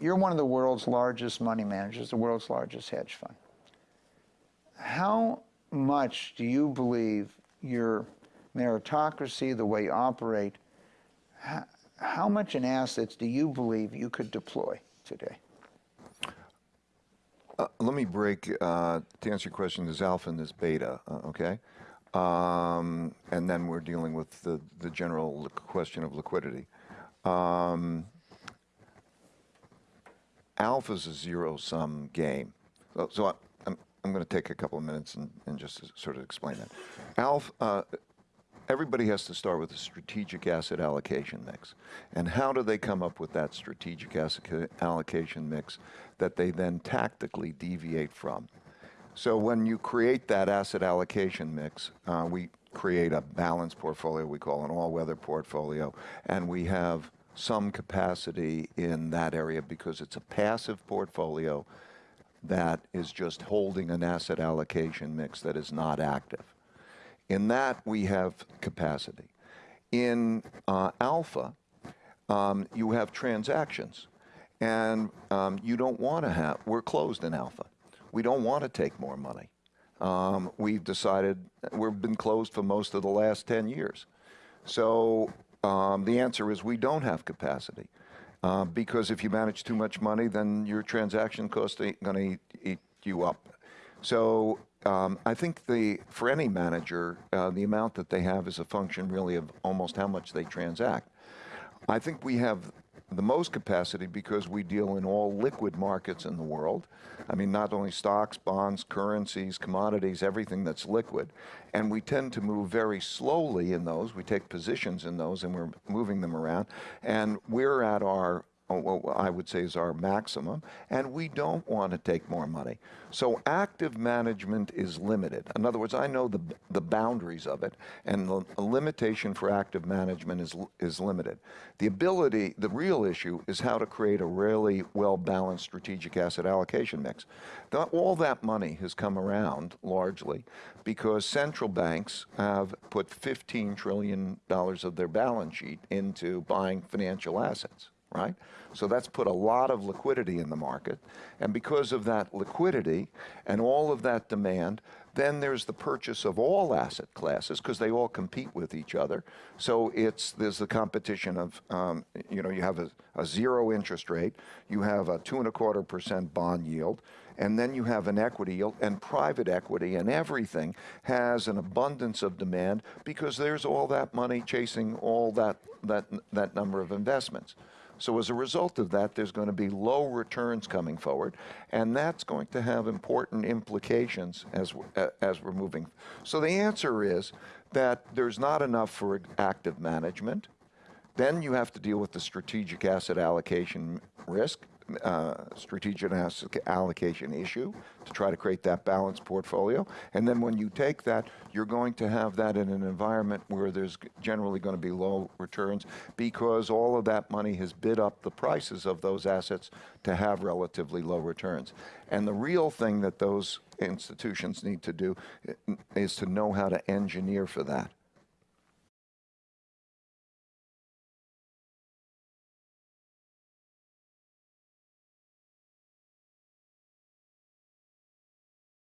you're one of the world's largest money managers, the world's largest hedge fund. How much do you believe your meritocracy, the way you operate, how, how much in assets do you believe you could deploy today? Uh, let me break, uh, to answer your question, there's alpha and there's beta, uh, okay? Um, and then we're dealing with the, the general question of liquidity. Um, alpha is a zero-sum game. So, so I, I'm, I'm going to take a couple of minutes and, and just sort of explain that. Alpha, uh, everybody has to start with a strategic asset allocation mix. And how do they come up with that strategic asset allocation mix that they then tactically deviate from? So when you create that asset allocation mix, uh, we create a balanced portfolio we call an all-weather portfolio, and we have some capacity in that area because it's a passive portfolio that is just holding an asset allocation mix that is not active. In that, we have capacity. In uh, alpha, um, you have transactions. And um, you don't want to have, we're closed in alpha. We don't want to take more money. Um, we've decided, we've been closed for most of the last 10 years. So um, the answer is we don't have capacity. Uh, because if you manage too much money, then your transaction costs are going to eat, eat you up. So um, I think the, for any manager, uh, the amount that they have is a function really of almost how much they transact. I think we have the most capacity because we deal in all liquid markets in the world. I mean, not only stocks, bonds, currencies, commodities, everything that's liquid. And we tend to move very slowly in those. We take positions in those and we're moving them around. And we're at our Uh, what I would say is our maximum, and we don't want to take more money. So active management is limited. In other words, I know the, the boundaries of it, and the limitation for active management is, is limited. The ability, the real issue is how to create a really well-balanced strategic asset allocation mix. All that money has come around largely because central banks have put $15 trillion of their balance sheet into buying financial assets right? So that's put a lot of liquidity in the market. And because of that liquidity and all of that demand, then there's the purchase of all asset classes because they all compete with each other. So it's there's the competition of, um, you know, you have a, a zero interest rate, you have a two and a quarter percent bond yield, and then you have an equity yield and private equity and everything has an abundance of demand because there's all that money chasing all that, that, that number of investments. So as a result of that, there's going to be low returns coming forward, and that's going to have important implications as, as we're moving. So the answer is that there's not enough for active management. Then you have to deal with the strategic asset allocation risk uh, strategic allocation issue to try to create that balanced portfolio. And then when you take that, you're going to have that in an environment where there's generally going to be low returns because all of that money has bid up the prices of those assets to have relatively low returns. And the real thing that those institutions need to do is to know how to engineer for that.